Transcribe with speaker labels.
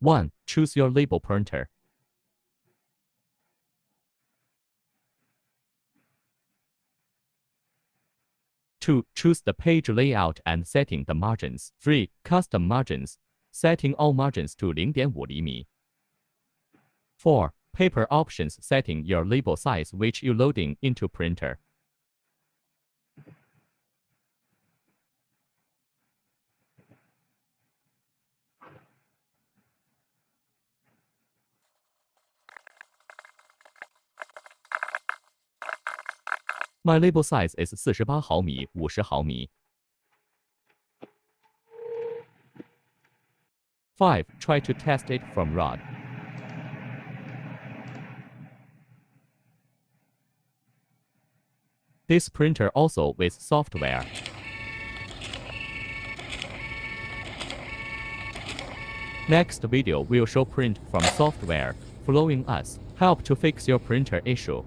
Speaker 1: 1. Choose your label printer. 2. Choose the page layout and setting the margins. 3. Custom margins, setting all margins to 0.5厘米. Mm. 4. Paper options setting your label size which you loading into printer. My label size is 48毫米、50毫米。5. Try to test it from rod. This printer also with software. Next video will show print from software, following us, help to fix your printer issue.